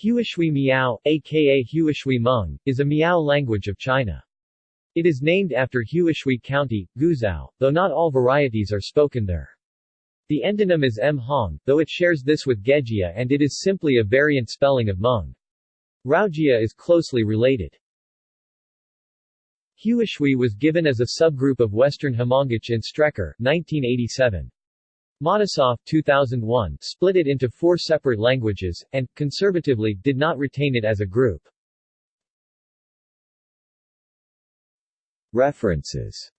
Huishui Miao, aka Huishui Hmong, is a Miao language of China. It is named after Huishui County, Guizhou, though not all varieties are spoken there. The endonym is M. Hong, though it shares this with Gejia and it is simply a variant spelling of Hmong. Raojia is closely related. Huishui was given as a subgroup of Western Hmongic in Strecker, 1987. Matisoff 2001 split it into four separate languages, and, conservatively, did not retain it as a group. References